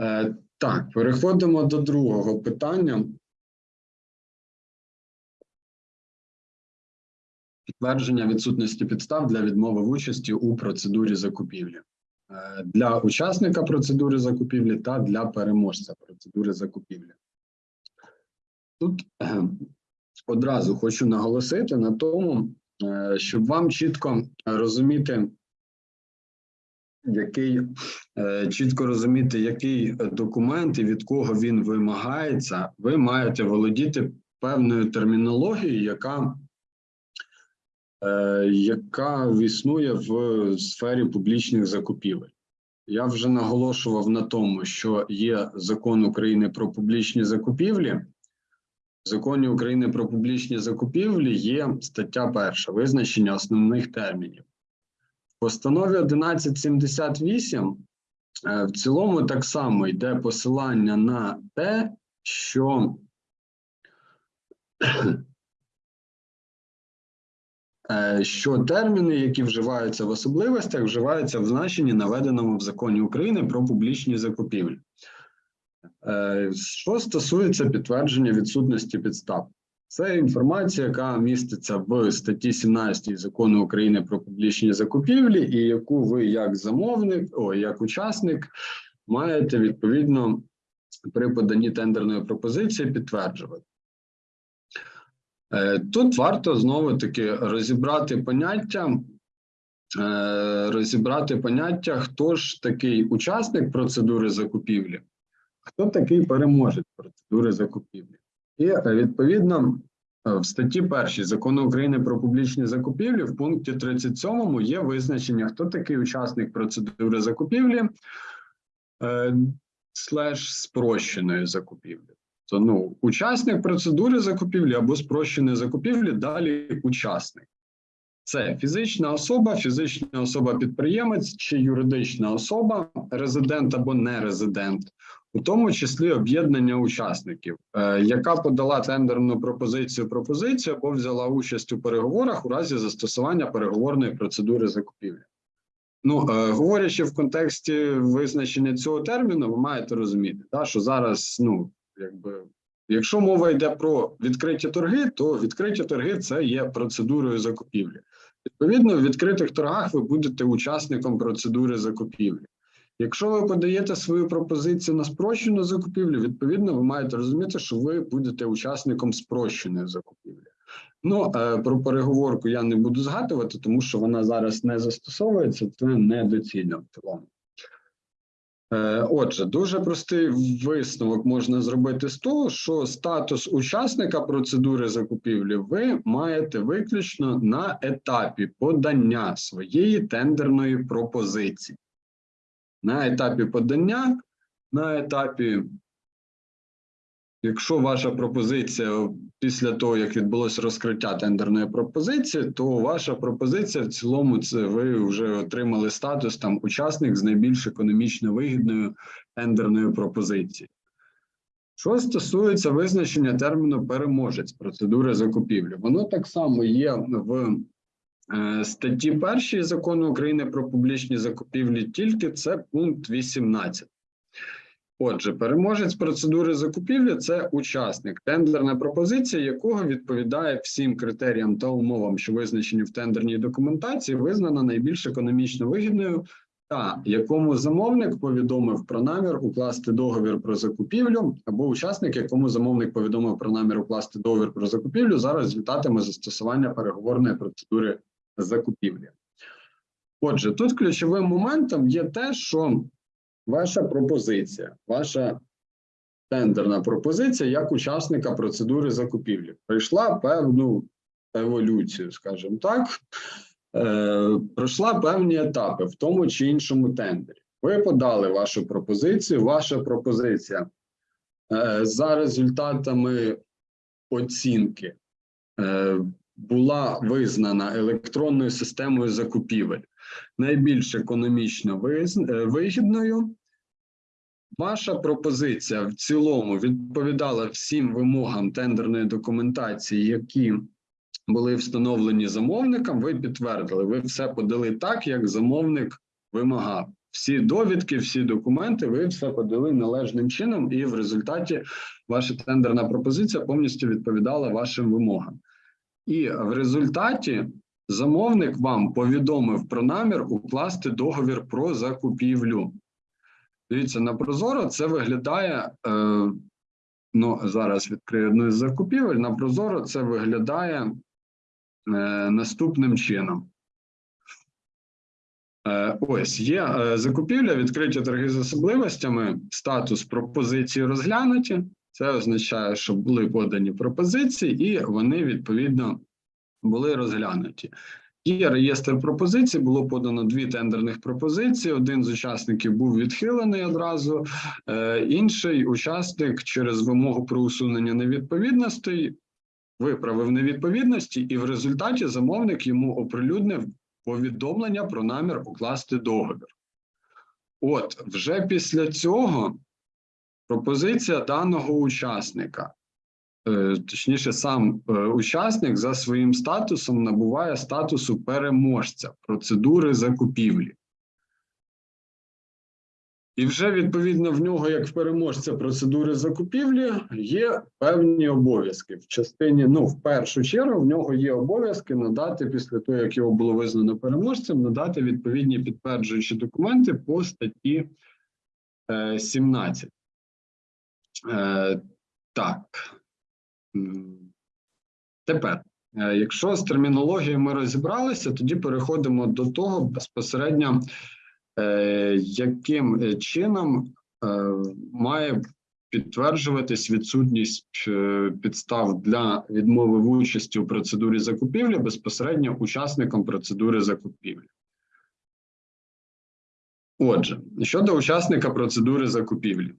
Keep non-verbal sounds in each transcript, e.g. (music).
Е, Так, переходимо до другого питання. Підтвердження відсутності підстав для відмови в участі у процедурі закупівлі Е, для учасника процедури закупівлі та для переможця процедури закупівлі. Тут е, одразу хочу наголосити на тому, щоб вам чітко розуміти, який е, чітко розуміти, який документ і від кого він вимагається, ви маєте володіти певною термінологією, яка, е, яка існує в сфері публічних закупівель. Я вже наголошував на тому, що є закон України про публічні закупівлі. В законі України про публічні закупівлі є стаття перша визначення основних термінів. Постанові 1178 е, в цілому так само йде посилання на те, що (clears throat) е, що терміни, які вживаються в особливостях, вживаються в значенні, наведеному в законі України про публічні закупівлі. Е, Що стосується підтвердження відсутності підстав, це інформація, яка міститься в статті 17 закону України про публічні закупівлі, і яку ви як замовник, о, як учасник, маєте відповідно при поданні тендерної пропозиції підтверджувати. Е, Тут варто знову таки розібрати поняття, е, розібрати поняття, хто ж такий учасник процедури закупівлі, хто такий переможець процедури закупівлі. І відповідно е, в статті 1 закону України про публічні закупівлі в пункті 37 є визначення, хто такий учасник процедури закупівлі е, слеш спрощеної закупівлі. То ну, учасник процедури закупівлі або спрощеної закупівлі, далі учасник. Це фізична особа, фізична особа-підприємець чи юридична особа, резидент або нерезидент, у тому числі об'єднання учасників, е, яка подала тендерну пропозицію пропозицію або взяла участь у переговорах у разі застосування переговорної процедури закупівлі. Ну, е, говорячи в контексті визначення цього терміну, ви маєте розуміти, та, що зараз, ну, якби, якщо мова йде про відкриті торги, то відкриті торги це є процедурою закупівлі. Відповідно, в відкритих торгах ви будете учасником процедури закупівлі. Якщо ви подаєте свою пропозицію на спрощену закупівлю, відповідно, ви маєте розуміти, що ви будете учасником спрощеної закупівлі. Ну, е, про переговорку я не буду згадувати, тому що вона зараз не застосовується, це недоцільно в цілому. Е, Отже, дуже простий висновок можна зробити з того, що статус учасника процедури закупівлі ви маєте виключно на етапі подання своєї тендерної пропозиції. На етапі подання, на етапі, якщо ваша пропозиція після того, як відбулося розкриття тендерної пропозиції, то ваша пропозиція в цілому це ви вже отримали статус там учасник з найбільш економічно вигідною тендерною пропозицією. Що стосується визначення терміну переможець процедури закупівлі, воно так само є в статті 1 закону України про публічні закупівлі, тільки це пункт 18. Отже, переможець процедури закупівлі це учасник, тендерна пропозиція, якого відповідає всім критеріям та умовам, що визначені в тендерній документації, визнана найбільш економічно вигідною, та якому замовник повідомив про намір укласти договір про закупівлю, або учасник, якому замовник повідомив про намір укласти договір про закупівлю за результатами застосування переговорної процедури закупівлі. Отже, тут ключовим моментом є те, що ваша пропозиція, ваша тендерна пропозиція як учасника процедури закупівлі пройшла певну еволюцію, скажімо так, е, пройшла певні етапи в тому чи іншому тендері. Ви подали вашу пропозицію, ваша пропозиція е, за результатами оцінки е, була визнана електронною системою закупівель найбільш економічно е, вигідною. Ваша пропозиція в цілому відповідала всім вимогам тендерної документації, які були встановлені замовником. Ви підтвердили, ви все подали так, як замовник вимагав. всі довідки, всі документи, ви все подали належним чином, і в результаті ваша тендерна пропозиція повністю відповідала вашим вимогам. І в результаті замовник вам повідомив про намір укласти договір про закупівлю. Дивіться, на Прозоро це виглядає. Е, ну, зараз відкрию одну із закупівель. На Прозоро це виглядає е, наступним чином. Е, ось є е, закупівля, відкриті торги з особливостями, статус пропозиції розглянуті. Це означає, що були подані пропозиції, і вони відповідно були розглянуті. Є реєстр пропозицій, було подано дві тендерних пропозиції. Один з учасників був відхилений одразу, е, інший учасник через вимогу про усунення невідповідностей виправив невідповідності, і в результаті замовник йому оприлюднив повідомлення про намір укласти договір. От вже після цього пропозиція даного учасника, е, точніше, сам е, учасник за своїм статусом набуває статусу переможця процедури закупівлі. І вже відповідно в нього, як в переможця процедури закупівлі, є певні обов'язки. В частині, ну, в першу чергу, в нього є обов'язки надати після того, як його було визнано переможцем, надати відповідні підтверджуючі документи по статті е, 17. Е, так. Тепер, е, якщо з термінологією ми розібралися, тоді переходимо до того безпосередньо, е, яким чином має підтверджуватись відсутність підстав для відмови в участі у процедурі закупівлі безпосередньо учасником процедури закупівлі. Отже, щодо учасника процедури закупівлі.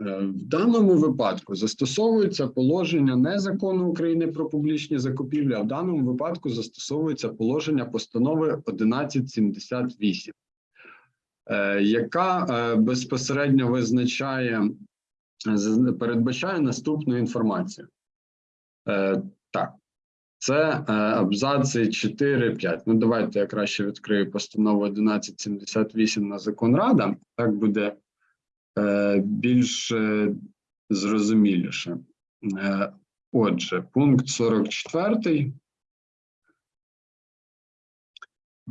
Е, В даному випадку застосовується положення не закону України про публічні закупівлі, а в даному випадку застосовується положення постанови 1178, е, яка е, безпосередньо визначає, передбачає наступну інформацію. Так, це абзаци 4-5. Ну, давайте я краще відкрию постанову 1178 на закон Рада. Так буде більш е, зрозуміліше. Е, Отже, пункт 44.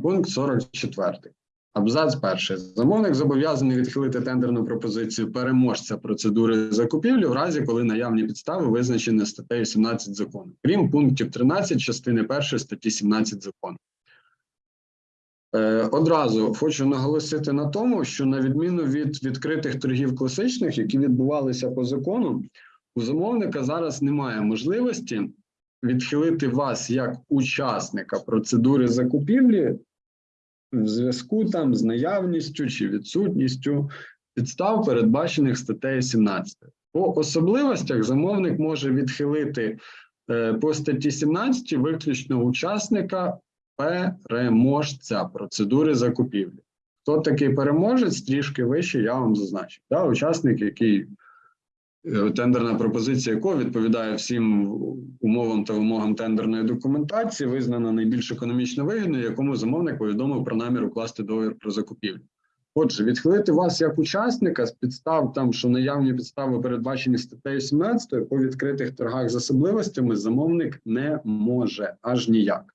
Пункт 44. Абзац перший. Замовник зобов'язаний відхилити тендерну пропозицію переможця процедури закупівлі в разі, коли наявні підстави визначені статтею 17 закону, крім пунктів 13 частини 1 статті 17 закону. Е, Одразу хочу наголосити на тому, що на відміну від відкритих торгів класичних, які відбувалися по закону, у замовника зараз немає можливості відхилити вас як учасника процедури закупівлі в зв'язку там з наявністю чи відсутністю підстав, передбачених статтею 17. По особливостях замовник може відхилити е, по статті 17 виключно учасника переможця процедури закупівлі. Хто такий переможець, трішки вище, я вам зазначив. Да, учасник, який е, тендерна пропозиція якого відповідає всім умовам та вимогам тендерної документації, визнана найбільш економічно вигідною, якому замовник повідомив про намір укласти договір про закупівлю. Отже, відхилити вас як учасника з підстав, там що наявні підстави передбачені статтею 17 по відкритих торгах з особливостями замовник не може аж ніяк.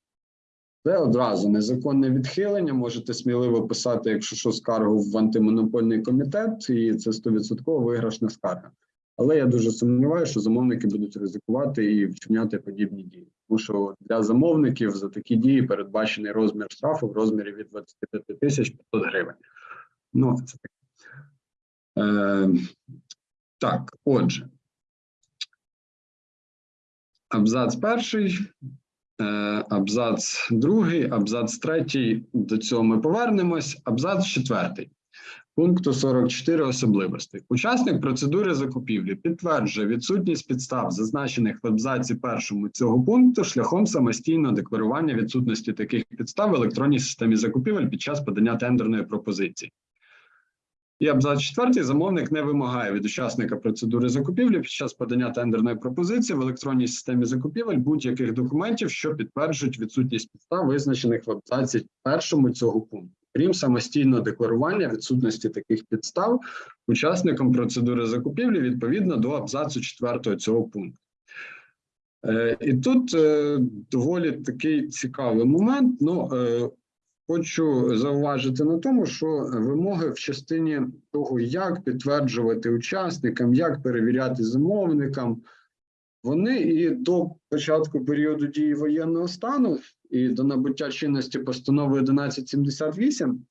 Це одразу незаконне відхилення. Можете сміливо писати, якщо що, скаргу в антимонопольний комітет, і це 100% виграшна скарга. Але я дуже сумніваюся, що замовники будуть ризикувати і вчиняти подібні дії. Тому що для замовників за такі дії передбачений розмір штрафу в розмірі від 25 тисяч 500 гривень. Ну, це таке. Е, так, отже. Абзац перший, абзац другий, абзац третій. До цього ми повернемось. Абзац четвертий. Пункту 44 особливостей. Учасник процедури закупівлі підтверджує відсутність підстав, зазначених в абзаці першому цього пункту, шляхом самостійного декларування відсутності таких підстав в електронній системі закупівель під час подання тендерної пропозиції. І абзац четвертий замовник не вимагає від учасника процедури закупівлі під час подання тендерної пропозиції в електронній системі закупівель будь-яких документів, що підтверджують відсутність підстав, визначених в абзаці першому цього пункту. крім самостійного декларування відсутності таких підстав учасникам процедури закупівлі відповідно до абзацу 4 цього пункту. Е, І тут е, доволі такий цікавий момент. Ну, е, хочу зауважити на тому, що вимоги в частині того, як підтверджувати учасникам, як перевіряти замовникам, вони і до початку періоду дії воєнного стану, і до набуття чинності постанови 1178,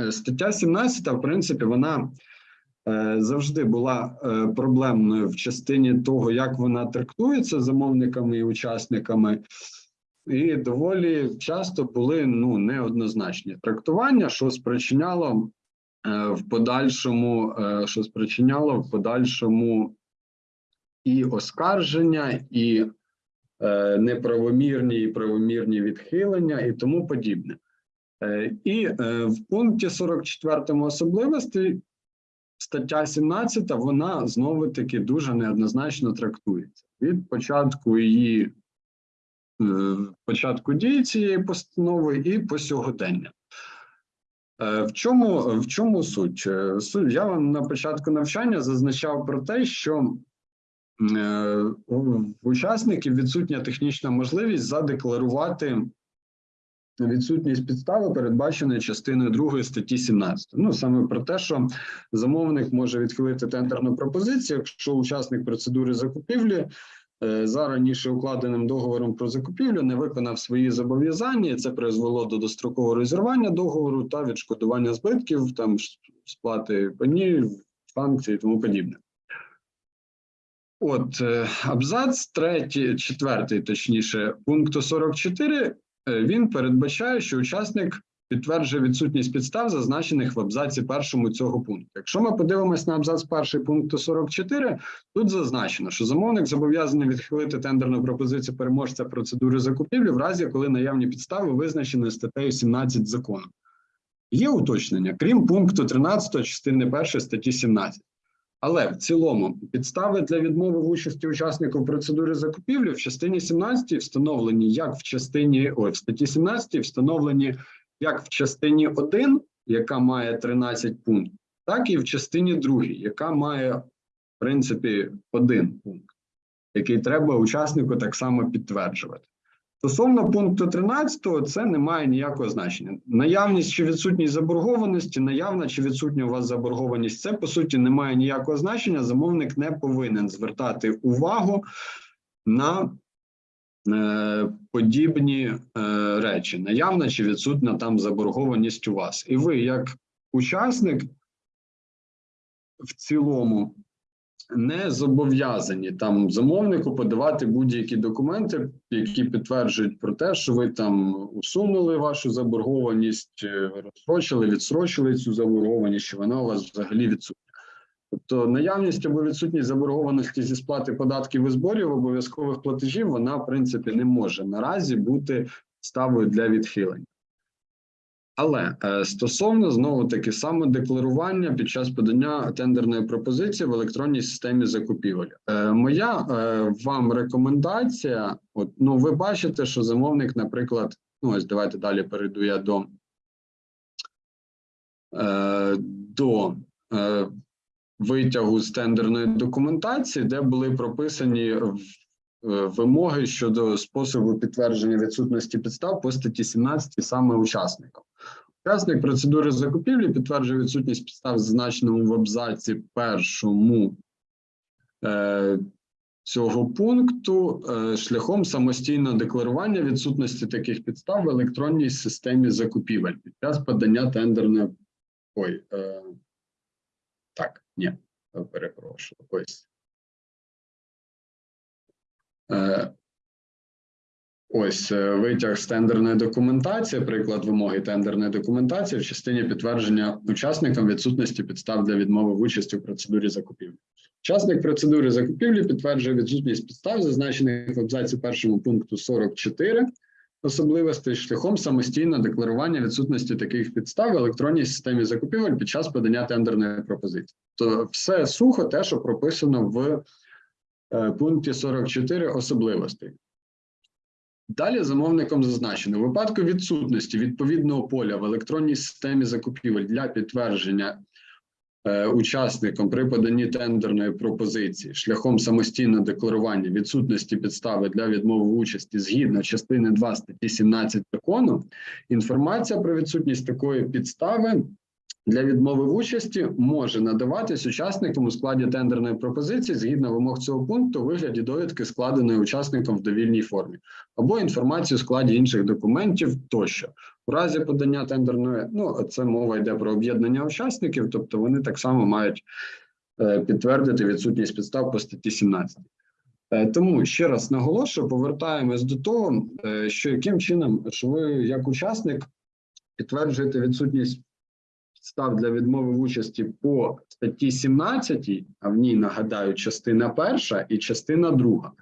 е, стаття 17, в принципі, вона е, завжди була е, проблемною в частині того, як вона трактується замовниками і учасниками, і доволі часто були ну неоднозначні трактування, що спричиняло е, в подальшому, е, що спричиняло в подальшому і оскарження, і е, неправомірні, і правомірні відхилення, і тому подібне. І в пункті 44 особливостей стаття 17, вона знову таки дуже неоднозначно трактується. Від початку її початку дії цієї постанови і по сьогодення. Е, В чому, в чому суть? Е, Суть я вам на початку навчання зазначав про те, що е, у учасників відсутня технічна можливість задекларувати відсутність підстави, передбаченої частиною 2 статті 17. Ну саме про те, що замовник може відхилити тендерну пропозицію, якщо учасник процедури закупівлі е, за раніше укладеним договором про закупівлю не виконав свої зобов'язання, це призвело до дострокового розірвання договору та відшкодування збитків, там сплати пені, санкцій і тому подібне. От е, абзац третій, четвертий, точніше, пункту 44, е, він передбачає, що учасник підтверджує відсутність підстав, зазначених в абзаці першому цього пункту. Якщо ми подивимось на абзац перший пункту 44, тут зазначено, що замовник зобов'язаний відхилити тендерну пропозицію переможця процедури закупівлі в разі, коли наявні підстави визначені статтею 17 закону. Є уточнення, крім пункту 13 частини 1 статті 17. Але в цілому підстави для відмови в участі учасників процедури закупівлі в частині 17 встановлені як в частині ой, в статті 17 встановлені як в частині 1, яка має 13 пунктів, так і в частині 2, яка має в принципі один пункт, який треба учаснику так само підтверджувати. Стосовно пункту 13, це не має ніякого значення. Наявність чи відсутність заборгованості, наявна чи відсутня у вас заборгованість, це по суті не має ніякого значення. Замовник не повинен звертати увагу на подібні е, речі. Наявна чи відсутня там заборгованість у вас. І ви, як учасник, в цілому не зобов'язані там замовнику подавати будь-які документи, які підтверджують про те, що ви там усунули вашу заборгованість, е, розстрочили, відстрочили цю заборгованість, що вона у вас взагалі відсутня. Тобто наявність або відсутність заборгованості зі сплати податків і зборів обов'язкових платежів, вона в принципі не може наразі бути ставою для відхилення. Але е, стосовно знову таки самодекларування під час подання тендерної пропозиції в електронній системі закупівель. Е, моя е, вам рекомендація: от ну ви бачите, що замовник, наприклад, ну ось давайте далі перейду я до, до витягу з тендерної документації, де були прописані е, вимоги щодо способу підтвердження відсутності підстав по статті 17 саме учасникам. Учасник процедури закупівлі підтверджує відсутність підстав, зазначеному в абзаці першому е, цього пункту е, шляхом самостійного декларування відсутності таких підстав в електронній системі закупівель під час подання тендерної. Ой, е, ні, перепрошую. Ось. Е, Ось е, витяг з тендерної документації, приклад вимоги тендерної документації в частині підтвердження учасникам відсутності підстав для відмови в участі в процедурі закупівлі. Учасник процедури закупівлі підтверджує відсутність підстав, зазначених в абзаці першому пункту 44 особливостей шляхом самостійного декларування відсутності таких підстав в електронній системі закупівель під час подання тендерної пропозиції. То все сухо, те, що прописано в е, пункті 44 особливостей. Далі замовником зазначено, у випадку відсутності відповідного поля в електронній системі закупівель для підтвердження е, учасником при поданні тендерної пропозиції шляхом самостійного декларування відсутності підстави для відмови участі згідно частини 2 статті 17 закону, інформація про відсутність такої підстави для відмови в участі може надаватись учасникам у складі тендерної пропозиції згідно вимог цього пункту у вигляді довідки, складеної учасником в довільній формі, або інформацію у складі інших документів тощо. У разі подання тендерної, ну це мова йде про об'єднання учасників, тобто вони так само мають е, підтвердити відсутність підстав по статті 17. Е, Тому ще раз наголошую, повертаємось до того, е, що яким чином, що ви як учасник підтверджуєте відсутність підстав для відмови в участі по статті 17, а в ній нагадаю, частина перша і частина друга.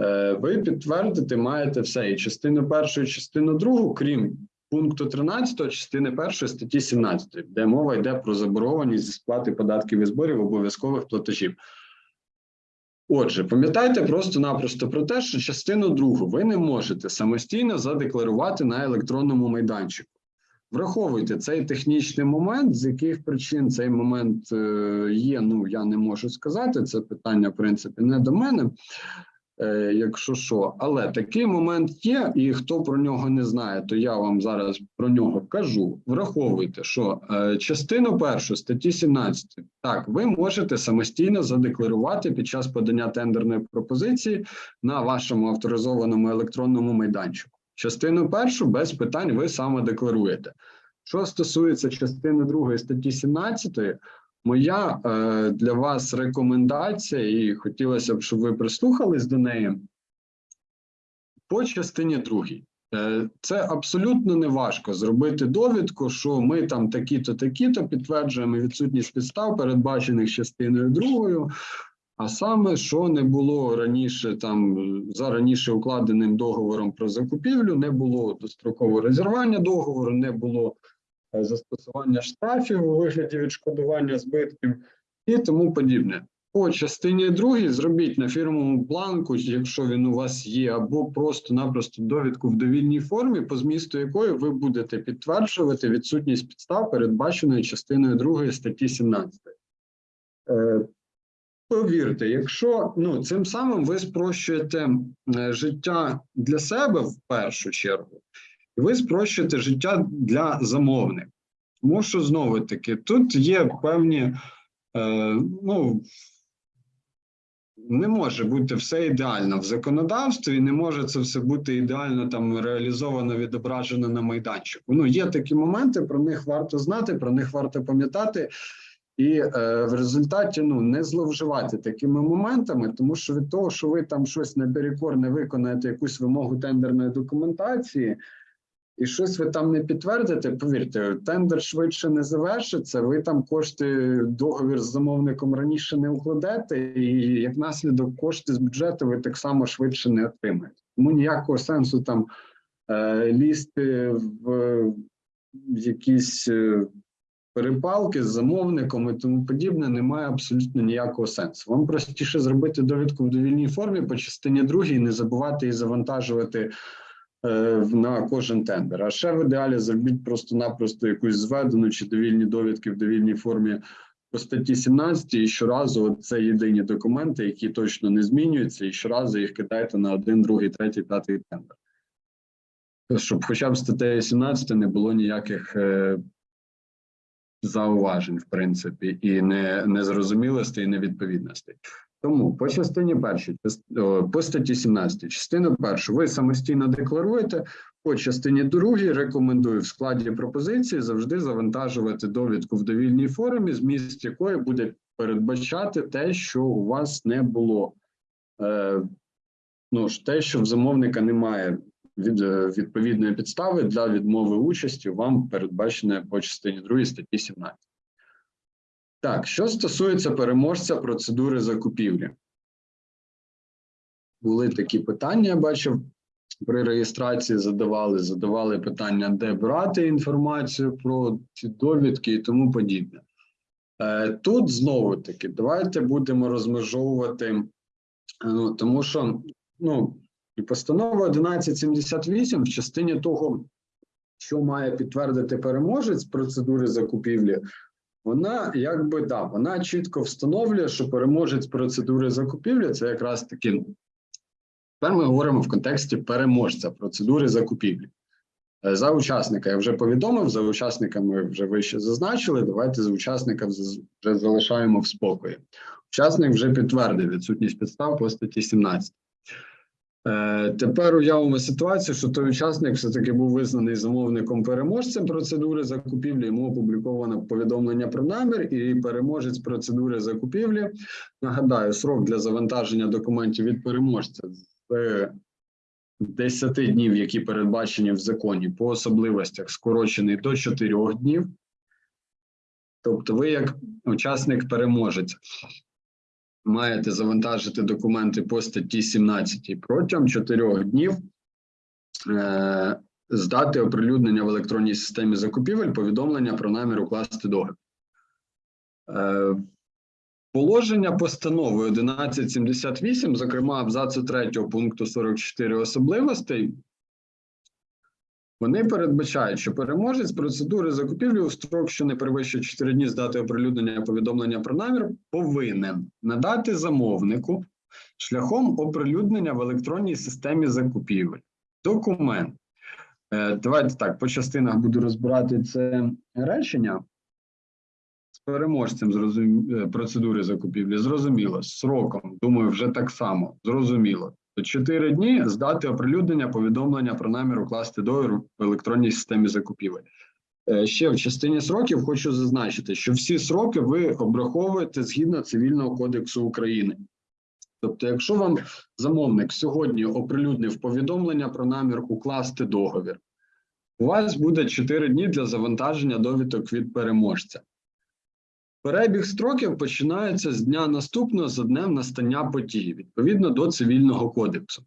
Е, Ви підтвердити маєте все і частину першу, і частину другу, крім пункту 13 частини першої статті 17, де мова йде про заборгованість зі сплати податків і зборів обов'язкових платежів. Отже, пам'ятайте просто-напросто про те, що частину другу ви не можете самостійно задекларувати на електронному майданчику. Враховуйте цей технічний момент, з яких причин цей момент е, є. Ну я не можу сказати. Це питання, в принципі, не до мене, якщо що. Але такий момент є, і хто про нього не знає, то я вам зараз про нього кажу. Враховуйте, що е, частину першу статті 17, так, ви можете самостійно задекларувати під час подання тендерної пропозиції на вашому авторизованому електронному майданчику. Частину першу без питань ви саме декларуєте. Що стосується частини другої статті 17, моя е, для вас рекомендація, і хотілося б, щоб ви прислухались до неї. По частині другій. Е, Це абсолютно не важко зробити довідку, що ми там такі-то, такі-то підтверджуємо відсутність підстав, передбачених частиною другою. А саме, що не було раніше там за раніше укладеним договором про закупівлю, не було дострокового розірвання договору, не було застосування штрафів у вигляді відшкодування збитків і тому подібне. По частині другій зробіть на фірмовому бланку, якщо він у вас є, або просто-напросто довідку в довільній формі, по змісту якої ви будете підтверджувати відсутність підстав, передбаченої частиною другої статті 17. Е, Повірте, якщо ну цим самим ви спрощуєте е, життя для себе в першу чергу, і ви спрощуєте життя для замовника. Тому що знову таки тут є певні, е, ну не може бути все ідеально в законодавстві, не може це все бути ідеально там реалізовано, відображено на майданчику. Ну є такі моменти, про них варто знати, про них варто пам'ятати. І е, в результаті ну не зловживати такими моментами, тому що від того, що ви там щось наперекор не виконаєте якусь вимогу тендерної документації, і щось ви там не підтвердите, повірте, тендер швидше не завершиться. Ви там кошти, договір з замовником раніше не укладете, і як наслідок кошти з бюджету ви так само швидше не отримаєте. Тому ніякого сенсу там е, лізти в якісь. Е, перепалки з замовником і тому подібне немає абсолютно ніякого сенсу. Вам простіше зробити довідку в довільній формі по частині другій, не забувати її завантажувати на кожен тендер. А ще в ідеалі зробіть просто-напросто якусь зведену чи довільні довідки в довільній формі. По статті 17 і щоразу це єдині документи, які точно не змінюються, і щоразу їх кидайте на один, другий, третій, п'ятий тендер. Щоб хоча б статтею 17 не було ніяких е, зауважень, в принципі, і не незрозумілостей, і невідповідностей. Тому по частині першій, по статті 17, частину першу, ви самостійно декларуєте. По частині другій рекомендую в складі пропозиції завжди завантажувати довідку в довільній формі, зміст якої буде передбачати те, що у вас не було. Е, Ну те, що в замовника немає від е, відповідної підстави для відмови участі вам передбачене по частині 2 статті 17. Так, що стосується переможця процедури закупівлі, були такі питання, я бачив, при реєстрації задавали, задавали питання, де брати інформацію про ці довідки і тому подібне. Е, тут знову таки, давайте будемо розмежовувати, ну, тому що ну, постанова 1178 в частині того, що має підтвердити переможець процедури закупівлі, вона якби да, вона чітко встановлює, що переможець процедури закупівлі це якраз таки. Тепер ми говоримо в контексті переможця процедури закупівлі. Е, За учасника я вже повідомив, за учасниками вже вище зазначили. Давайте за учасника вже залишаємо в спокої. Учасник вже підтвердив відсутність підстав по статті 17. Е, Тепер уявимо ситуацію, що той учасник все-таки був визнаний замовником переможцем процедури закупівлі. Йому опубліковано повідомлення про намір, і переможець процедури закупівлі. Нагадаю, срок для завантаження документів від переможця з 10 днів, які передбачені в законі, по особливостях скорочений до 4 днів. Тобто, ви, як учасник переможець, маєте завантажити документи по статті 17 протягом 4 днів. Е, здати оприлюднення в електронній системі закупівель повідомлення про намір укласти договір. Е, Положення постанови 1178, зокрема абзацу 3 пункту 44 особливостей, вони передбачають, що переможець процедури закупівлі у строк, що не перевищує 4 дні з дати оприлюднення повідомлення про намір, повинен надати замовнику шляхом оприлюднення в електронній системі закупівель. Документ. Е, Давайте так, по частинах буду розбирати це речення. З переможцем зрозум... е, процедури закупівлі зрозуміло. З сроком, думаю, вже так само зрозуміло. 4 дні здати оприлюднення повідомлення про намір укласти договір в електронній системі закупівель. Е, Ще в частині сроків хочу зазначити, що всі сроки ви обраховуєте згідно Цивільного кодексу України. Тобто, якщо вам замовник сьогодні оприлюднив повідомлення про намір укласти договір, у вас буде 4 дні для завантаження довідок від переможця. Перебіг строків починається з дня наступного за днем настання події, відповідно до цивільного кодексу.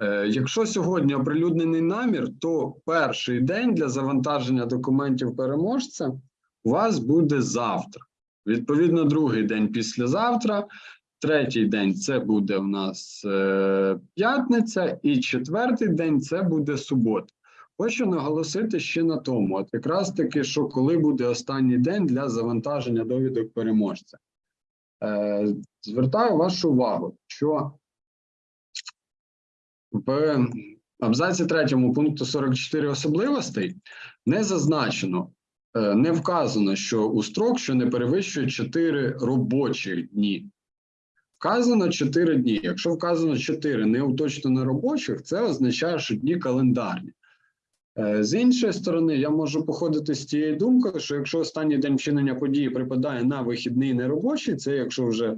Е, Якщо сьогодні оприлюднений намір, то перший день для завантаження документів переможця у вас буде завтра. Відповідно, другий день післязавтра, третій день це буде в нас е, п'ятниця, і четвертий день це буде субота. Хочу наголосити ще на тому, от якраз таки, що коли буде останній день для завантаження довідок переможця. Е, звертаю вашу увагу, що в абзаці 3 пункту 44 особливостей не зазначено, е, не вказано, що у строк, що не перевищує 4 робочих дні. Вказано 4 дні. Якщо вказано 4 не уточнено робочих, це означає, що дні календарні. Е, З іншої сторони, я можу походити з тією думкою, що якщо останній день вчинення події припадає на вихідний неробочий, це якщо вже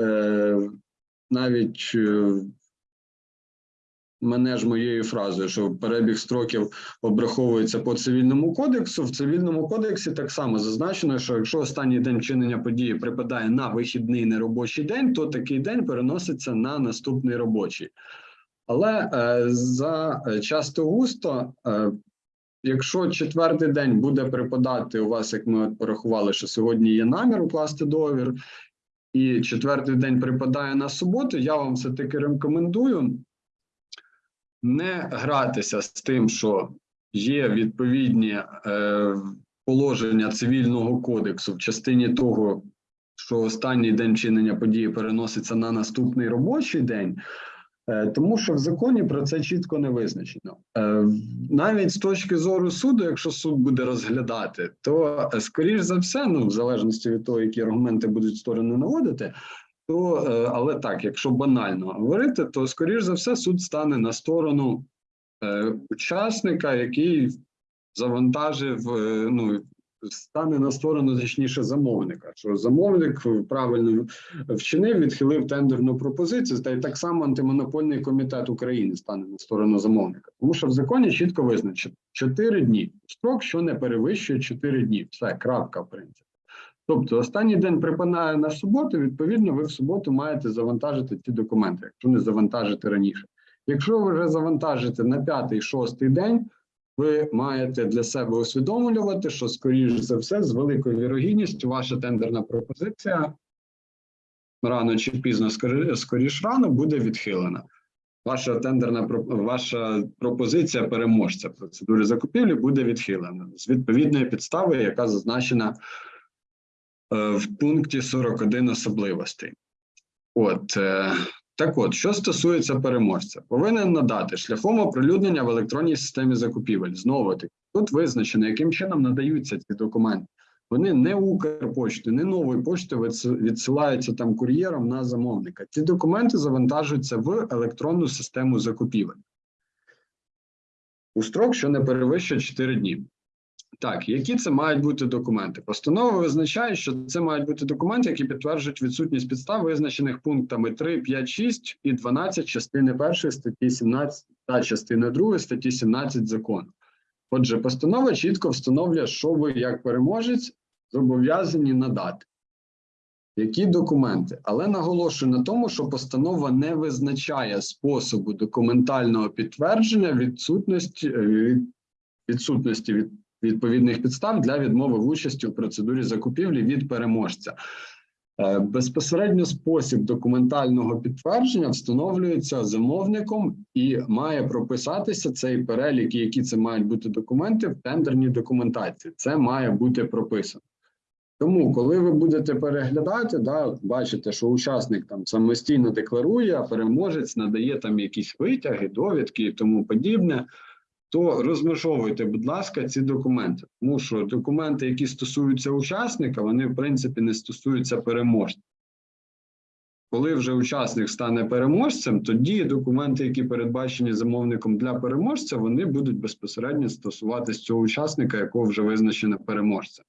е, навіть е, мене ж моєю фразою, що перебіг строків обраховується по цивільному кодексу. В цивільному кодексі так само зазначено, що якщо останній день вчинення події припадає на вихідний неробочий день, то такий день переноситься на наступний робочий. Але е, за е, часто густо, е, якщо четвертий день буде припадати у вас, як ми порахували, що сьогодні є намір укласти договір, і четвертий день припадає на суботу, я вам все таки рекомендую не гратися з тим, що є відповідні положення цивільного кодексу в частині того, що останній день вчинення події переноситься на наступний робочий день. Е, Тому що в законі про це чітко не визначено. Е, Навіть з точки зору суду, якщо суд буде розглядати, то е, скоріш за все, ну в залежності від того, які аргументи будуть сторони наводити, то але так, якщо банально говорити, то скоріш за все суд стане на сторону учасника, який завантажив, ну стане на сторону точніше замовника. Що замовник правильно вчинив, відхилив тендерну пропозицію, та й так само антимонопольний комітет України стане на сторону замовника, тому що в законі чітко визначено 4 дні. Строк, що не перевищує 4 дні. Все, крапка, в принципі. Тобто, останній день припинає на суботу. Відповідно, ви в суботу маєте завантажити ці документи, якщо не завантажити раніше. Якщо ви вже завантажите на п'ятий, шостий день, ви маєте для себе усвідомлювати, що, скоріш за все, з великою вірогідністю ваша тендерна пропозиція рано чи пізно, скоріш рано, буде відхилена. ваша тендерна ваша пропозиція переможця процедури закупівлі буде відхилена з відповідної підстави, яка зазначена е, в пункті 41 особливостей. От е, так от, що стосується переможця, повинен надати шляхом оприлюднення в електронній системі закупівель. Знову таки, тут визначено, яким чином надаються ці документи. Вони не Укрпошти, не нової пошти відсилаються там кур'єром на замовника. Ці документи завантажуються в електронну систему закупівель у строк, що не перевищує 4 дні. Так, які це мають бути документи? Постанова визначає, що це мають бути документи, які підтверджують відсутність підстав, визначених пунктами 3, 5, 6 і 12 частини 1 статті 17 та частини 2 статті 17 закону. Отже, постанова чітко встановлює, що ви як переможець зобов'язані надати. Які документи? Але наголошую на тому, що постанова не визначає способу документального підтвердження відсутності, е, від- відсутності від відповідних підстав для відмови в участі у процедурі закупівлі від переможця. Е, Безпосередньо спосіб документального підтвердження встановлюється замовником і має прописатися цей перелік, які це мають бути документи в тендерній документації. Це має бути прописано. Тому, коли ви будете переглядати, да, бачите, що учасник там самостійно декларує, а переможець надає там якісь витяги, довідки і тому подібне, то розмежовуйте, будь ласка, ці документи. Тому що документи, які стосуються учасника, вони в принципі не стосуються переможця. Коли вже учасник стане переможцем, тоді документи, які передбачені замовником для переможця, вони будуть безпосередньо стосуватись цього учасника, якого вже визначено переможцем.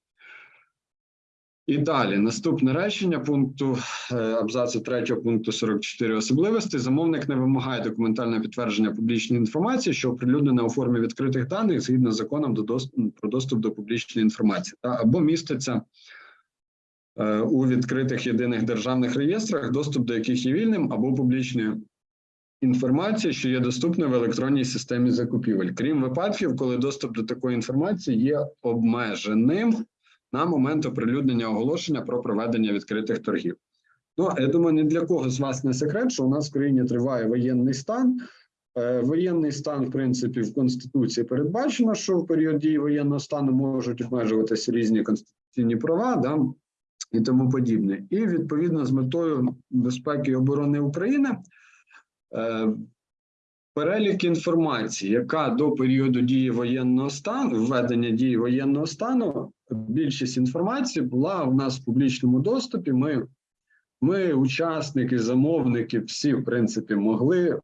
І далі наступне речення пункту е, абзацу 3 пункту 44 особливості. Замовник не вимагає документальне підтвердження публічної інформації, що оприлюднена у формі відкритих даних згідно з законом до доступ, про доступ до публічної інформації, та або міститься е, у відкритих єдиних державних реєстрах, доступ до яких є вільним або публічною інформації, що є доступною в електронній системі закупівель, крім випадків, коли доступ до такої інформації є обмеженим на момент оприлюднення оголошення про проведення відкритих торгів. Ну, я думаю, ні для кого з вас не секрет, що у нас в країні триває воєнний стан. Е, Воєнний стан, в принципі, в Конституції передбачено, що в період дії воєнного стану можуть обмежуватися різні конституційні права да, і тому подібне. І відповідно з метою безпеки і оборони України е, перелік інформації, яка до періоду дії воєнного стану, введення дії воєнного стану, більшість інформації була у нас в публічному доступі. Ми, ми, учасники, замовники, всі, в принципі, могли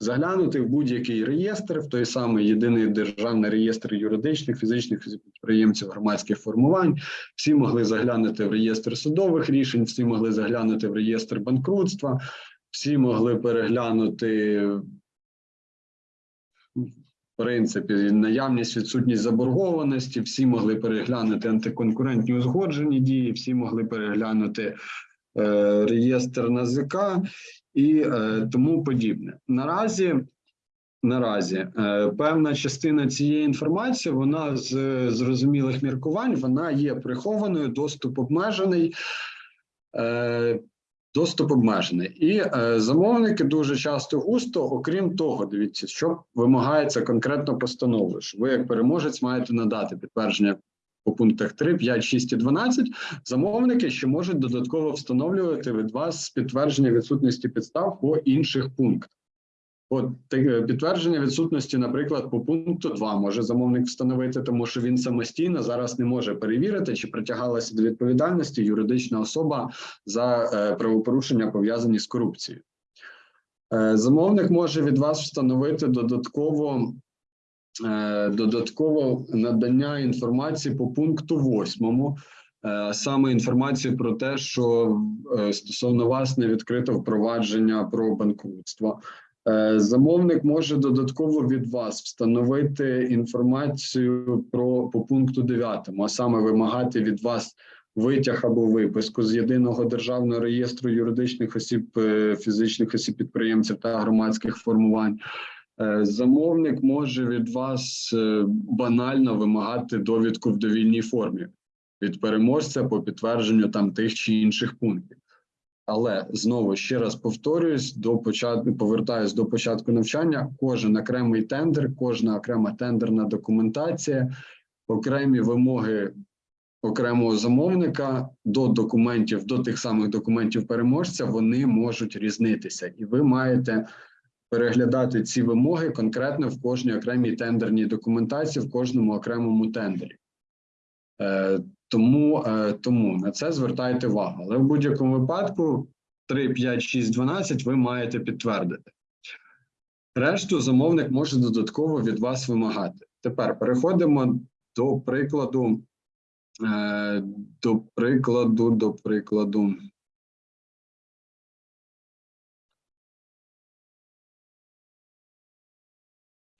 заглянути в будь-який реєстр, в той самий єдиний державний реєстр юридичних, фізичних підприємців, громадських формувань. Всі могли заглянути в реєстр судових рішень, всі могли заглянути в реєстр банкрутства, всі могли переглянути в принципі, наявність, відсутність заборгованості, всі могли переглянути антиконкурентні узгоджені дії, всі могли переглянути е, реєстр НАЗК і е, тому подібне. Наразі, наразі е, певна частина цієї інформації, вона з зрозумілих міркувань, вона є прихованою, доступ обмежений. Е, Доступ обмежений, і е, замовники дуже часто густо, окрім того, дивіться, що вимагається конкретно постановою, що ви як переможець маєте надати підтвердження по пунктах 3, 5, 6 і 12, замовники ще можуть додатково встановлювати від вас підтвердження відсутності підстав по інших пунктах. От підтвердження відсутності, наприклад, по пункту 2 може замовник встановити, тому що він самостійно зараз не може перевірити, чи притягалася до відповідальності юридична особа за е, правопорушення пов'язані з корупцією. Е, замовник може від вас встановити додатково, е, додатково надання інформації по пункту 8, е, саме інформацію про те, що е, стосовно вас не відкрито впровадження про банкрутство. Е, Замовник може додатково від вас встановити інформацію про по пункту 9, а саме вимагати від вас витяг або виписку з єдиного державного реєстру юридичних осіб, е, фізичних осіб підприємців та громадських формувань. Е, Замовник може від вас банально вимагати довідку в довільній формі від переможця по підтвердженню там тих чи інших пунктів. Але знову ще раз повторююсь, до початку повертаюсь до початку навчання. Кожен окремий тендер, кожна окрема тендерна документація, окремі вимоги окремого замовника до документів, до тих самих документів переможця, вони можуть різнитися, і ви маєте переглядати ці вимоги конкретно в кожній окремій тендерній документації, в кожному окремому тендері. Тому, е, тому на це звертайте увагу. Але в будь-якому випадку 3, 5, 6, 12 ви маєте підтвердити. Решту замовник може додатково від вас вимагати. Тепер переходимо до прикладу. е, До прикладу, до прикладу.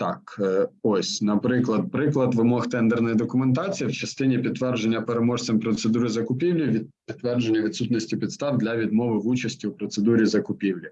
Так, е, ось, наприклад, приклад вимог тендерної документації в частині підтвердження переможцем процедури закупівлі від підтвердження відсутності підстав для відмови в участі у процедурі закупівлі.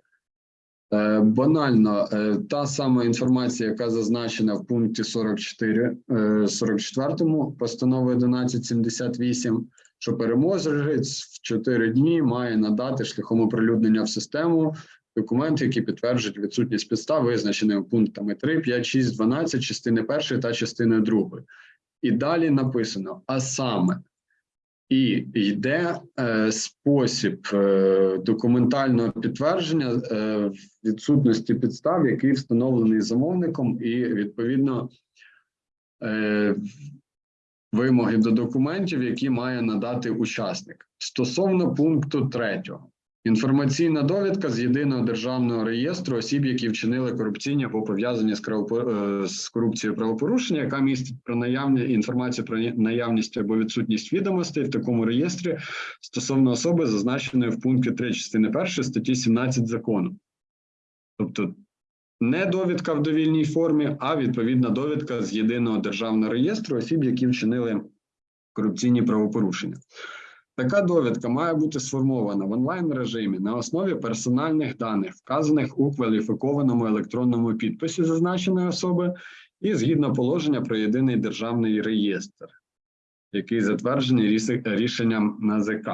Е, Банально, е, та сама інформація, яка зазначена в пункті 44, е, 44 постанови 1178, що переможець в 4 дні має надати шляхом оприлюднення в систему документи, які підтверджують відсутність підстав, визначеними пунктами 3, 5, 6, 12, частини першої та частини другої. І далі написано: а саме, і йде е, спосіб е, документального підтвердження е, відсутності підстав, який встановлений замовником, і відповідно е, вимоги до документів, які має надати учасник. Стосовно пункту третього. Інформаційна довідка з єдиного державного реєстру осіб, які вчинили корупційні або пов'язані з, е, з корупцією правопорушення, яка містить про наявні інформацію про наявність або відсутність відомостей в такому реєстрі стосовно особи, зазначеної в пункті 3 частини 1 статті 17 закону. Тобто не довідка в довільній формі, а відповідна довідка з єдиного державного реєстру осіб, які вчинили корупційні правопорушення. Така довідка має бути сформована в онлайн режимі на основі персональних даних, вказаних у кваліфікованому електронному підписі зазначеної особи, і згідно положення про єдиний державний реєстр, який затверджений рішенням НАЗК.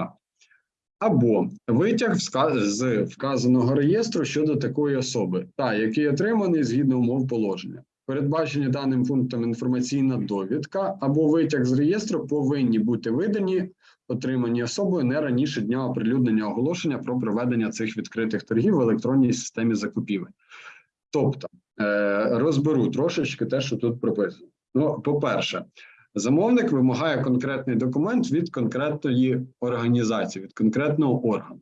Або витяг з вказаного реєстру щодо такої особи, та який отриманий згідно умов положення. Передбачені даним пунктом інформаційна довідка або витяг з реєстру повинні бути видані отримані особою не раніше дня оприлюднення оголошення про проведення цих відкритих торгів в електронній системі закупівель. Тобто е, розберу трошечки те, що тут прописано. Ну, по-перше, замовник вимагає конкретний документ від конкретної організації, від конкретного органу.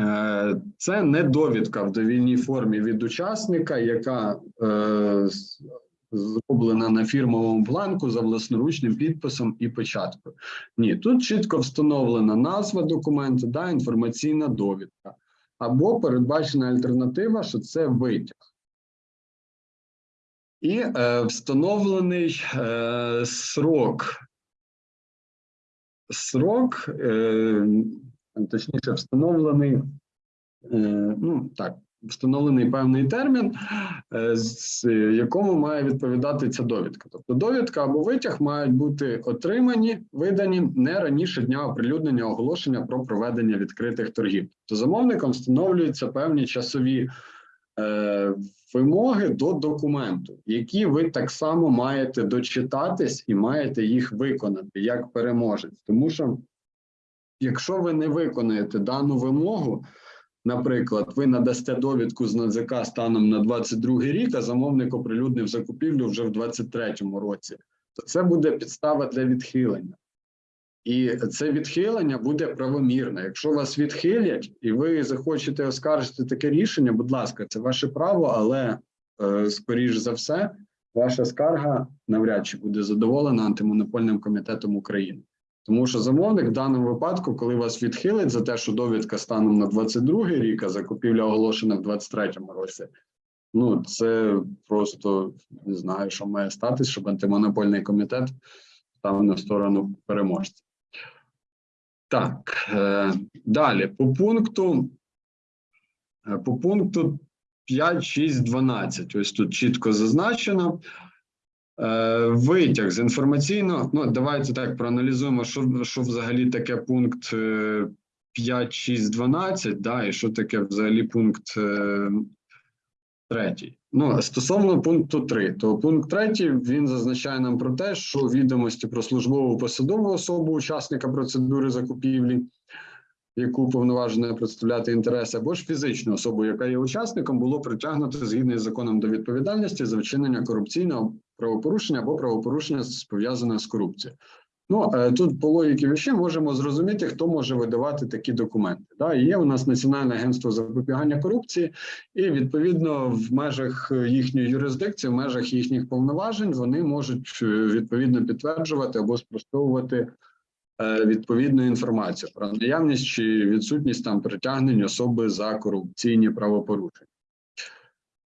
Е, Це не довідка в довільній формі від учасника, яка е, зроблена на фірмовому бланку за власноручним підписом і печаткою. Ні, тут чітко встановлена назва документу, да, інформаційна довідка, або передбачена альтернатива, що це витяг. І е, встановлений е, срок. Срок, е, точніше, встановлений, е, ну так, встановлений певний термін, е, з якому має відповідати ця довідка. Тобто довідка або витяг мають бути отримані, видані не раніше дня оприлюднення оголошення про проведення відкритих торгів. Тобто замовником встановлюються певні часові е, вимоги до документу, які ви так само маєте дочитатись і маєте їх виконати як переможець. Тому що, якщо ви не виконаєте дану вимогу, Наприклад, ви надасте довідку з НАЗК станом на 22 рік, а замовник оприлюднив закупівлю вже в 23 році, то це буде підстава для відхилення. І це відхилення буде правомірне. Якщо вас відхилять і ви захочете оскаржити таке рішення, будь ласка, це ваше право, але е, скоріш за все, ваша скарга навряд чи буде задоволена антимонопольним комітетом України. Тому що замовник в даному випадку, коли вас відхилить за те, що довідка станом на 22 рік, а закупівля оголошена в 23 році, ну це просто не знаю, що має статись, щоб антимонопольний комітет став на сторону переможця. Так, е, далі по пункту, е, по пункту 5, 6, 12. Ось тут чітко зазначено. Е, Витяг з інформаційного. Ну, давайте так проаналізуємо, що, що взагалі таке пункт 5, 6, 12, да, і що таке взагалі пункт е, третій. Ну, стосовно пункту 3, то пункт третій він зазначає нам про те, що відомості про службову посадову особу учасника процедури закупівлі, яку повноважено представляти інтереси, або ж фізичну особу, яка є учасником, було притягнуто згідно з законом до відповідальності за вчинення корупційного правопорушення або правопорушення пов'язане з корупцією. Ну е, тут по логіки вещей можемо зрозуміти, хто може видавати такі документи. Да, є у нас Національне агентство запобігання корупції, і відповідно в межах їхньої юрисдикції, в межах їхніх повноважень, вони можуть е, відповідно підтверджувати або спростовувати відповідну інформацію про наявність чи відсутність там притягнень особи за корупційні правопорушення.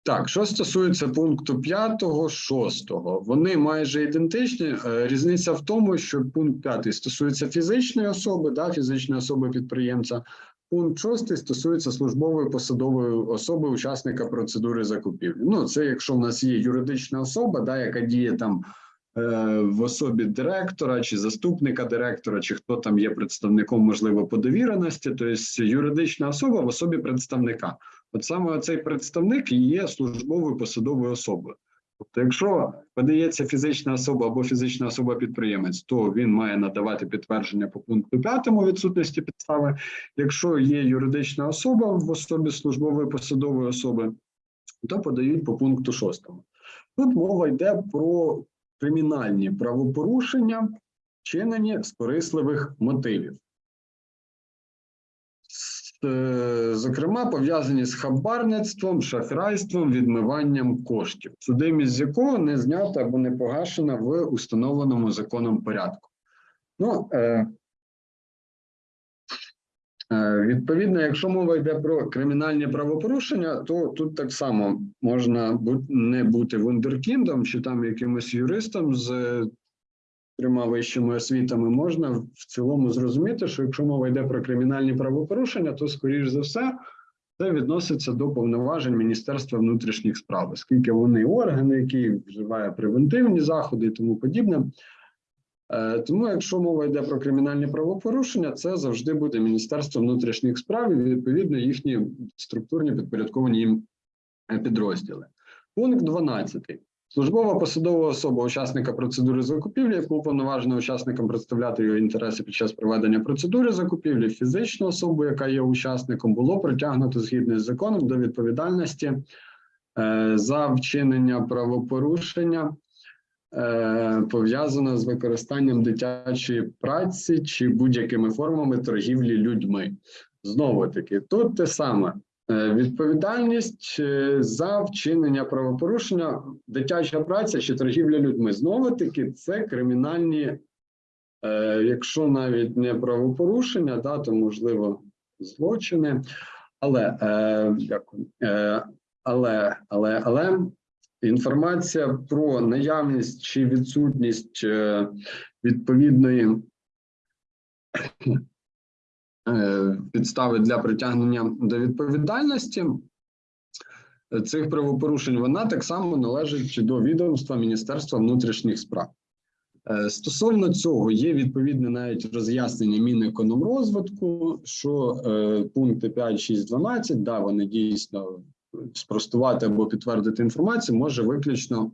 Так, що стосується пункту 5, 6, вони майже ідентичні. Е, Різниця в тому, що пункт 5 стосується фізичної особи, да, фізичної особи підприємця. Пункт 6 стосується службової посадової особи учасника процедури закупівлі. Ну, це якщо в нас є юридична особа, да, яка діє там е, в особі директора чи заступника директора, чи хто там є представником, можливо, по довіреності, тобто юридична особа в особі представника. От саме цей представник є службовою посадовою особою. Тобто, якщо подається фізична особа або фізична особа-підприємець, то він має надавати підтвердження по пункту 5 відсутності підстави. Якщо є юридична особа в особі службової посадової особи, то подають по пункту 6. Тут мова йде про кримінальні правопорушення, вчинені з корисливих мотивів. Е, Зокрема, пов'язані з хабарництвом, шахрайством, відмиванням коштів, судимість з якого не знята або не погашена в установленому законом порядку. Ну, е, відповідно, якщо мова йде про кримінальні правопорушення, то тут так само можна не бути вундеркіндом чи там якимось юристом з е, трьома вищими освітами, можна в цілому зрозуміти, що якщо мова йде про кримінальні правопорушення, то скоріш за все це відноситься до повноважень Міністерства внутрішніх справ, оскільки вони органи, які вживає превентивні заходи і тому подібне. Е, Тому, якщо мова йде про кримінальні правопорушення, це завжди буде Міністерство внутрішніх справ і відповідно їхні структурні підпорядковані їм е, підрозділи. Пункт 12. Службова посадова особа учасника процедури закупівлі, яку уповноважено учасникам представляти його інтереси під час проведення процедури закупівлі, фізичну особу, яка є учасником, було притягнуто згідно з законом до відповідальності е, за вчинення правопорушення, е, пов'язано з використанням дитячої праці чи будь-якими формами торгівлі людьми. Знову таки, тут те саме. Е, Відповідальність е, за вчинення правопорушення, дитяча праця чи торгівля людьми. Знову таки, це кримінальні, якщо навіть не правопорушення, да, то можливо злочини. Але е, дякую. Е, але, але, але інформація про наявність чи відсутність е, відповідної е, підстави для притягнення до відповідальності цих правопорушень, вона так само належить до відомства Міністерства внутрішніх справ. Е, Стосовно цього є відповідне навіть роз'яснення Мінекономрозвитку, що пункти 5, 6, 12, да, вони дійсно спростувати або підтвердити інформацію може виключно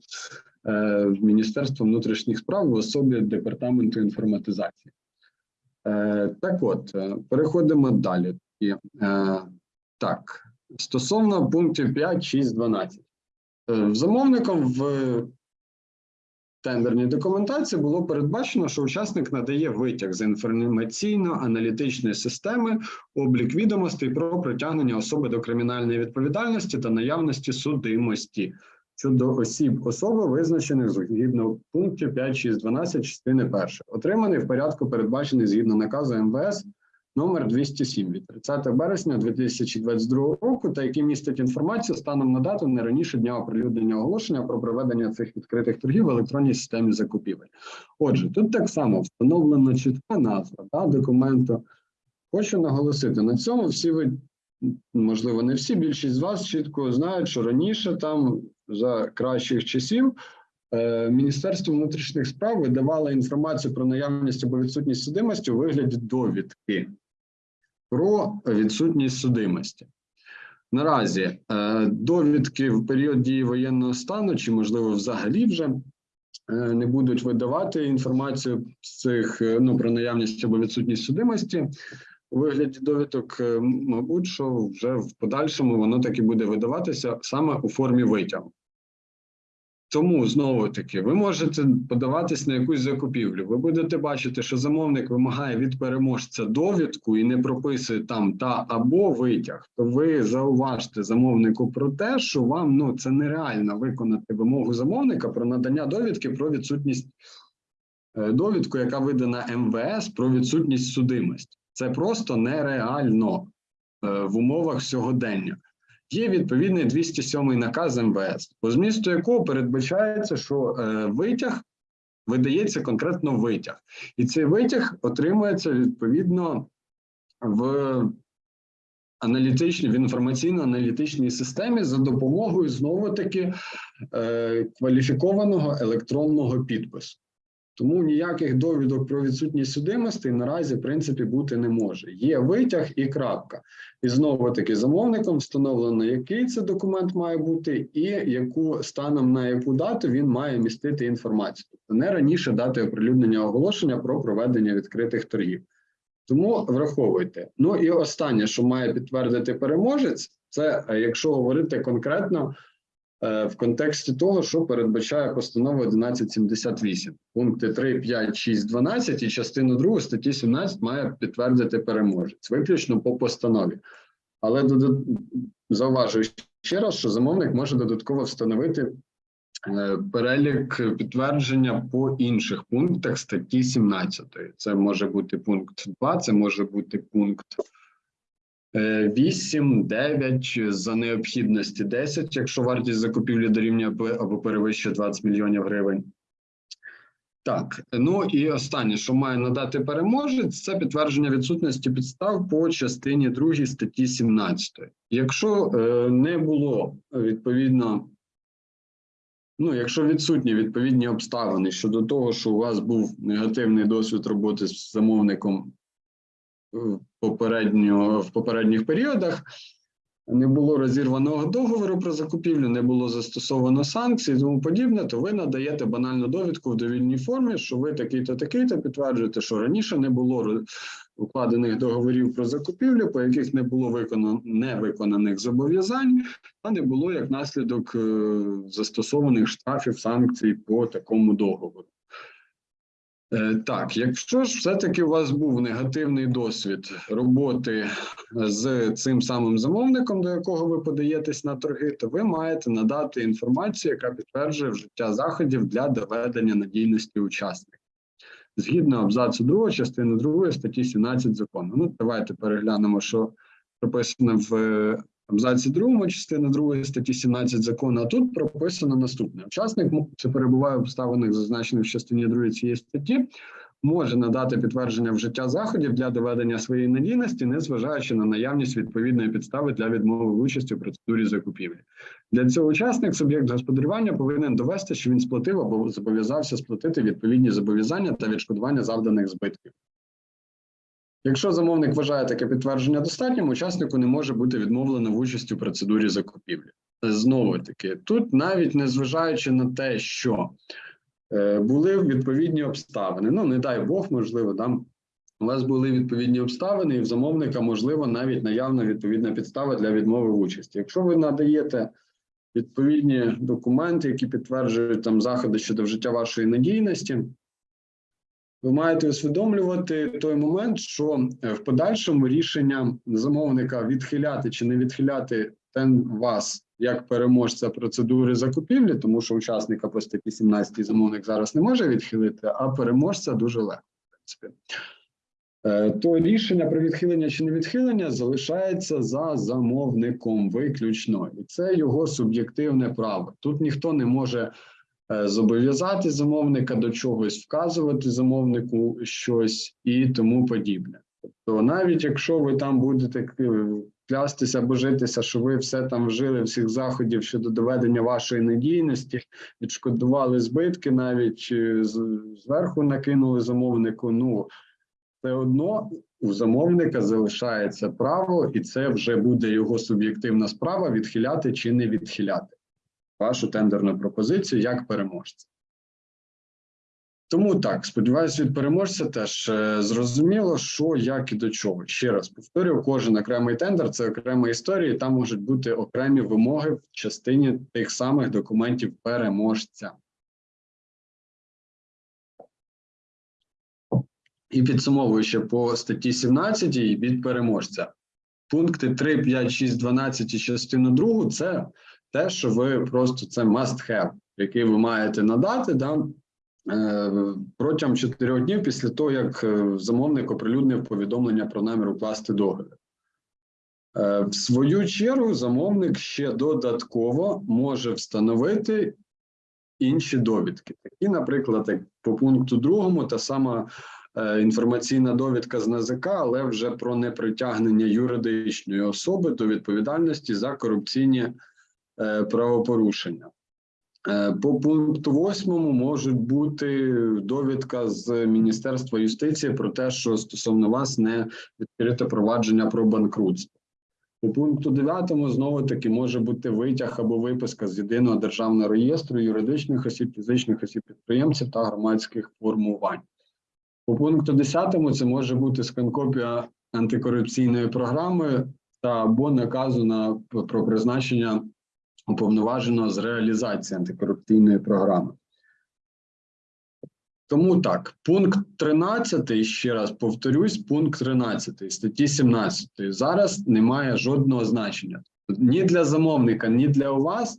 е, Міністерство внутрішніх справ в особі департаменту інформатизації. Е, так от, е, переходимо далі. І, е, так, стосовно пунктів 5, 6, 12. Е, замовником в тендерній документації було передбачено, що учасник надає витяг з інформаційно-аналітичної системи, облік відомостей про притягнення особи до кримінальної відповідальності та наявності судимості щодо осіб особи, визначених згідно пунктів 5, 6, 12 частини 1, отриманий в порядку, передбачений згідно наказу МВС номер 207 від 30 березня 2022 року, та який містить інформацію станом на дату не раніше дня оприлюднення оголошення про проведення цих відкритих торгів в електронній системі закупівель. Отже, тут так само встановлена чітка назва да, документу. Хочу наголосити на цьому. Всі ви, можливо, не всі, більшість з вас чітко знають, що раніше там за кращих часів. е, Міністерство внутрішніх справ видавало інформацію про наявність або відсутність судимості у вигляді довідки. Про відсутність судимості. Наразі е, довідки в період дії воєнного стану, чи можливо взагалі вже е, не будуть видавати інформацію з цих е, ну про наявність або відсутність судимості у вигляді довідок. Мабуть, що вже в подальшому воно таки буде видаватися саме у формі витягу. Тому знову таки ви можете подаватись на якусь закупівлю. Ви будете бачити, що замовник вимагає від переможця довідку і не прописує там та або витяг. То ви зауважте замовнику про те, що вам ну це нереально виконати вимогу замовника про надання довідки про відсутність е, довідку, яка видана МВС про відсутність судимості. Це просто нереально е, в умовах сьогодення. Є відповідний 207 наказ МВС, по змісту якого передбачається, що е, витяг видається конкретно витяг, і цей витяг отримується відповідно в аналітичній в інформаційно-аналітичній системі за допомогою знову таки е, кваліфікованого електронного підпису. Тому ніяких довідок про відсутність судимості наразі в принципі бути не може. Є витяг і крапка. І знову таки замовником встановлено, який це документ має бути, і яку станом на яку дату він має містити інформацію. Тобто не раніше дати оприлюднення оголошення про проведення відкритих торгів. Тому враховуйте. Ну і останнє, що має підтвердити переможець, це е, якщо говорити конкретно в контексті того, що передбачає постанова 1178. Пункти 3, 5, 6, 12 і частину 2 статті 17 має підтвердити переможець, виключно по постанові. Але додат- зауважую ще раз, що замовник може додатково встановити е, перелік підтвердження по інших пунктах статті 17. Це може бути пункт 2, це може бути пункт е, 8, 9, за необхідності 10, якщо вартість закупівлі дорівнює або- перевищує 20 мільйонів гривень. Так, ну і останнє, що має надати переможець, це підтвердження відсутності підстав по частині 2 статті 17. Якщо е, не було е, відповідно, ну якщо відсутні відповідні обставини щодо того, що у вас був негативний досвід роботи з замовником попередньо в попередніх періодах, не було розірваного договору про закупівлю, не було застосовано санкцій і тому подібне, то ви надаєте банальну довідку в довільній формі, що ви такий-то, такий-то підтверджуєте, що раніше не було укладених договорів про закупівлю, по яких не було виконано невиконаних зобов'язань, а не було як наслідок е, застосованих штрафів санкцій по такому договору. Е, Так, якщо ж все-таки у вас був негативний досвід роботи з цим самим замовником, до якого ви подаєтесь на торги, то ви маєте надати інформацію, яка підтверджує вжиття заходів для доведення надійності учасника. Згідно абзацу 2 частини 2 статті 17 закону. Ну, давайте переглянемо, що прописано в е, абзаці 2 частини 2 статті 17 закону. А тут прописано наступне: учасник це перебуває в обставинах, зазначених в частині 2 цієї статті, може надати підтвердження вжиття заходів для доведення своєї надійності, незважаючи на наявність відповідної підстави для відмови в участі у процедурі закупівлі. Для цього учасник, суб'єкт господарювання, повинен довести, що він сплатив або зобов'язався сплатити відповідні зобов'язання та відшкодування завданих збитків. Якщо замовник вважає таке підтвердження достатнім, учаснику не може бути відмовлено в участі у процедурі закупівлі. Знову таки, тут навіть незважаючи на те, що е, були відповідні обставини, ну не дай Бог, можливо, там у вас були відповідні обставини, і в замовника, можливо, навіть наявна відповідна підстава для відмови в участі. Якщо ви надаєте відповідні документи, які підтверджують там заходи щодо вжиття вашої надійності, ви маєте усвідомлювати той момент, що е, в подальшому рішення замовника відхиляти чи не відхиляти ten вас як переможця процедури закупівлі, тому що учасника по статті 17 замовник зараз не може відхилити, а переможця дуже легко. В принципі. Е, То рішення про відхилення чи не відхилення залишається за замовником виключно, і це його суб'єктивне право. Тут ніхто не може зобов'язати замовника до чогось, вказувати замовнику щось і тому подібне. Тобто, навіть якщо ви там будете клястися, божитися, що ви все там вжили всіх заходів щодо доведення вашої надійності, відшкодували збитки, навіть е, зверху накинули замовнику. Ну все одно у замовника залишається право, і це вже буде його суб'єктивна справа відхиляти чи не відхиляти вашу тендерну пропозицію як переможця. Тому так, сподіваюся, від переможця теж е, зрозуміло, що, як і до чого. Ще раз повторюю, кожен окремий тендер це окрема історія, і там можуть бути окремі вимоги в частині тих самих документів переможця. І підсумовуючи по статті 17 від переможця. Пункти 3, 5, 6, 12 і частину 2 – це те, що ви просто це must have, який ви маєте надати да, е, протягом 4 днів після того, як е, замовник оприлюднив повідомлення про намір укласти договір. Е, В свою чергу, замовник ще додатково може встановити інші довідки. Такі, наприклад, як по пункту другому, та сама інформаційна довідка з НАЗК, але вже про непритягнення юридичної особи до відповідальності за корупційні правопорушення. Е, По пункту восьмому можуть бути довідка з Міністерства юстиції про те, що стосовно вас не відкрите провадження про банкрутство. По пункту 9 знову таки може бути витяг або виписка з єдиного державного реєстру юридичних осіб, фізичних осіб підприємців та громадських формувань. По пункту 10 це може бути сканкопія антикорупційної програми та або наказу на про призначення уповноваженого з реалізації антикорупційної програми. Тому так, пункт 13, ще раз повторюсь, пункт 13 статті 17 зараз не має жодного значення. Ні для замовника, ні для вас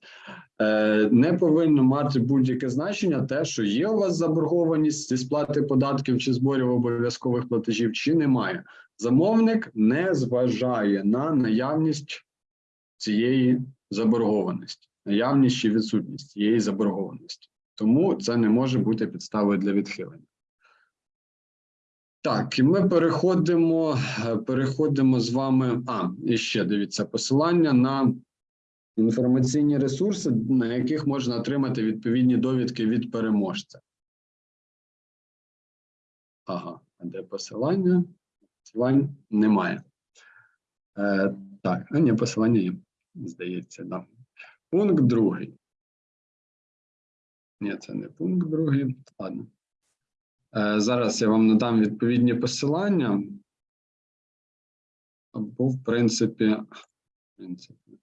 е, не повинно мати будь-яке значення те, що є у вас заборгованість зі сплати податків чи зборів обов'язкових платежів, чи немає. Замовник не зважає на наявність цієї заборгованості, наявність чи відсутність цієї заборгованості. Тому це не може бути підставою для відхилення. Так, і ми переходимо, е, переходимо з вами. А, і ще дивіться посилання на інформаційні ресурси, на яких можна отримати відповідні довідки від переможця. Ага, а де посилання? Посилань немає. Е, так, а ні, посилання є, здається, да. Пункт другий. Ні, це не пункт другий. Ладно. Е, зараз я вам надам відповідні посилання. Або, в принципі, в принципі.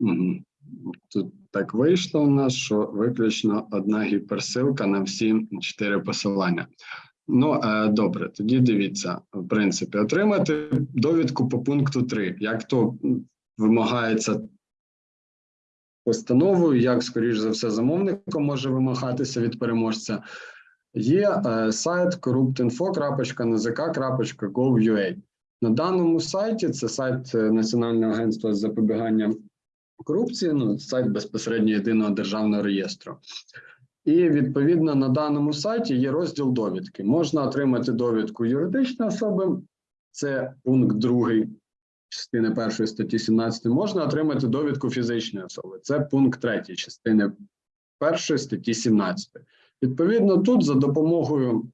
Мгм. Тут так вийшло у нас, що виключно одна гіперсилка на всі чотири посилання. Ну, е, добре, тоді дивіться, в принципі, отримати довідку по пункту 3, як то вимагається постановою, як, скоріш за все, замовником може вимагатися від переможця. Є е, сайт corruptinfo.nzk.gov.ua. На даному сайті це сайт е, Національного агентства з запобігання корупції, ну, сайт безпосередньо єдиного державного реєстру. І відповідно на даному сайті є розділ довідки. Можна отримати довідку юридичної особи, це пункт 2 частини 1 статті 17. Можна отримати довідку фізичної особи, це пункт 3 частини 1 статті 17. Відповідно, тут за допомогою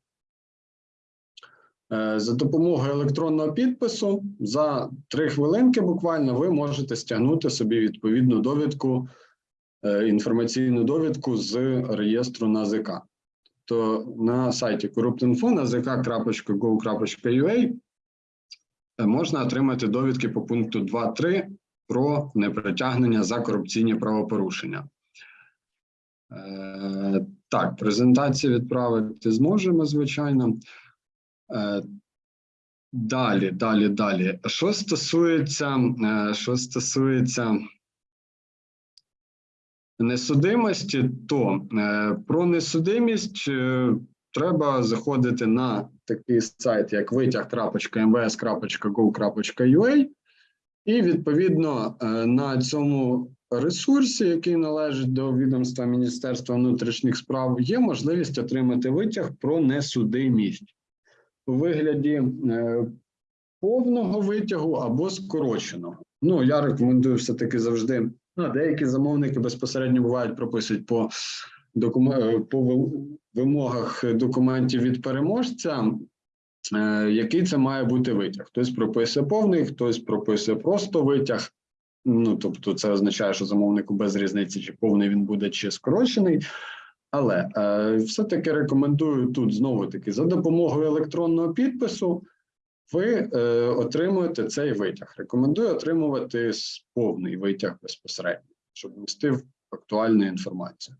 за допомогою електронного підпису за 3 хвилинки буквально ви можете стягнути собі відповідну довідку е, інформаційну довідку з реєстру НАЗК. То на сайті Corruptinfo nazk.gov.ua е, можна отримати довідки по пункту 2.3 про непритягнення за корупційні правопорушення. Е, Так, презентацію відправити зможемо, звичайно. Е, Далі, далі, далі. Що стосується, е, що стосується несудимості, то е, про несудимість треба заходити на такий сайт, як витяг.mvs.gov.ua, і відповідно на цьому ресурсі, який належить до відомства Міністерства внутрішніх справ, є можливість отримати витяг про несудимість у вигляді е, повного витягу або скороченого. Ну, я рекомендую все-таки завжди. Ну, деякі замовники безпосередньо бувають прописують по докум... е, по вимогах документів від переможця, е, який це має бути витяг. Хтось прописує повний, хтось прописує просто витяг. Ну, тобто, це означає, що замовнику без різниці, чи повний він буде, чи скорочений. Але е, все-таки рекомендую тут знову таки за допомогою електронного підпису ви е, отримуєте цей витяг. Рекомендую отримувати повний витяг безпосередньо, щоб внести актуальну інформацію.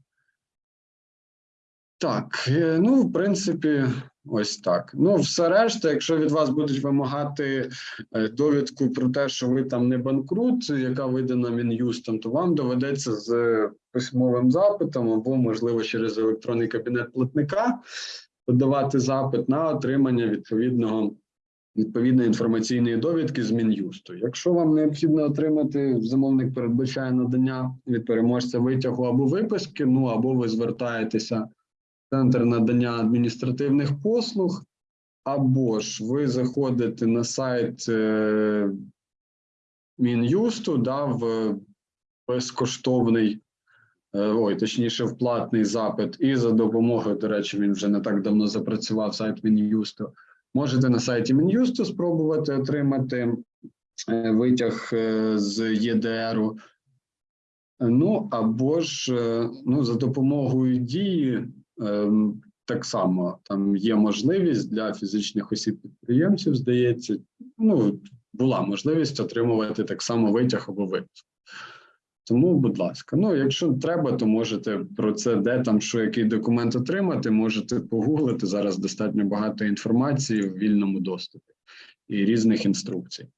Так, е, ну, в принципі, ось так. Ну, все решта, якщо від вас будуть вимагати е, довідку про те, що ви там не банкрут, яка видана Мін'юстом, то вам доведеться з письмовим запитом або, можливо, через електронний кабінет платника подавати запит на отримання відповідного відповідної інформаційної довідки з Мін'юсту. Якщо вам необхідно отримати, замовник передбачає надання від переможця витягу або виписки, ну або ви звертаєтеся центр надання адміністративних послуг, або ж ви заходите на сайт е, Мін'юсту, да, в безкоштовний, е, ой, точніше, в платний запит, і за допомогою, до речі, він вже не так давно запрацював сайт Мін'юсту. Можете на сайті Мін'юсту спробувати отримати е, витяг з ЄДРу. Ну або ж ну, за допомогою дії так само там є можливість для фізичних осіб підприємців, здається, ну була можливість отримувати так само витяг або випуск. Тому, будь ласка, ну якщо треба, то можете про це, де там що який документ отримати, можете погуглити. Зараз достатньо багато інформації в вільному доступі і різних інструкцій.